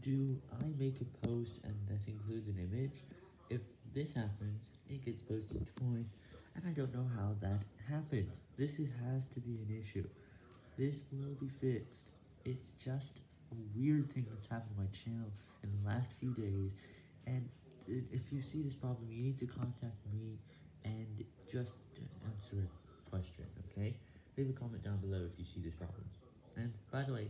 do I make a post and that includes an image? If this happens, it gets posted twice, and I don't know how that happens. This is, has to be an issue. This will be fixed. It's just a weird thing that's happened to my channel in the last few days, and if you see this problem, you need to contact me and just answer a question, okay? Leave a comment down below if you see this problem. And, by the way,